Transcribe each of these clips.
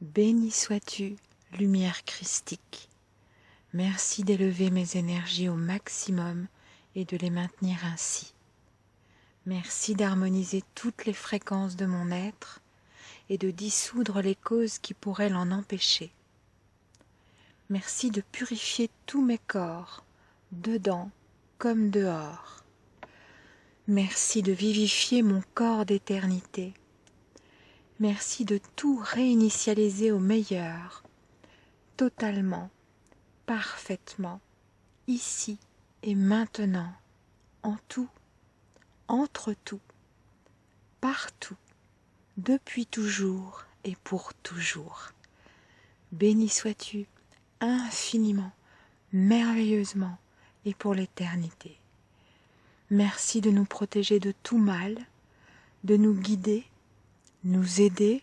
Béni sois-tu, lumière christique. Merci d'élever mes énergies au maximum et de les maintenir ainsi. Merci d'harmoniser toutes les fréquences de mon être et de dissoudre les causes qui pourraient l'en empêcher. Merci de purifier tous mes corps, dedans comme dehors. Merci de vivifier mon corps d'éternité. Merci de tout réinitialiser au meilleur, totalement, parfaitement, ici et maintenant, en tout, entre tout, partout, depuis toujours et pour toujours. Béni sois-tu infiniment, merveilleusement et pour l'éternité. Merci de nous protéger de tout mal, de nous guider, nous aider,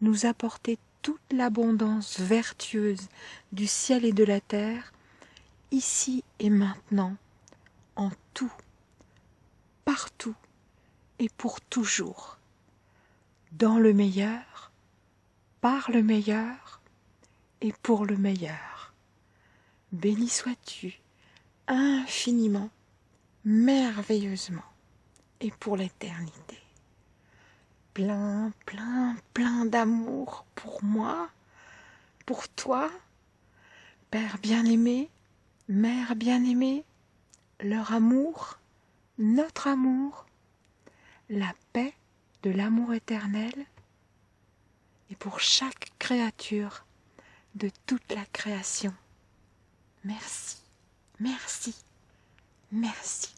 nous apporter toute l'abondance vertueuse du ciel et de la terre, ici et maintenant, en tout, partout et pour toujours, dans le meilleur, par le meilleur et pour le meilleur. Béni sois-tu infiniment, merveilleusement et pour l'éternité. Plein, plein, plein d'amour pour moi, pour toi, Père bien-aimé, Mère bien-aimée, leur amour, notre amour, la paix de l'amour éternel, et pour chaque créature de toute la création. Merci, merci, merci.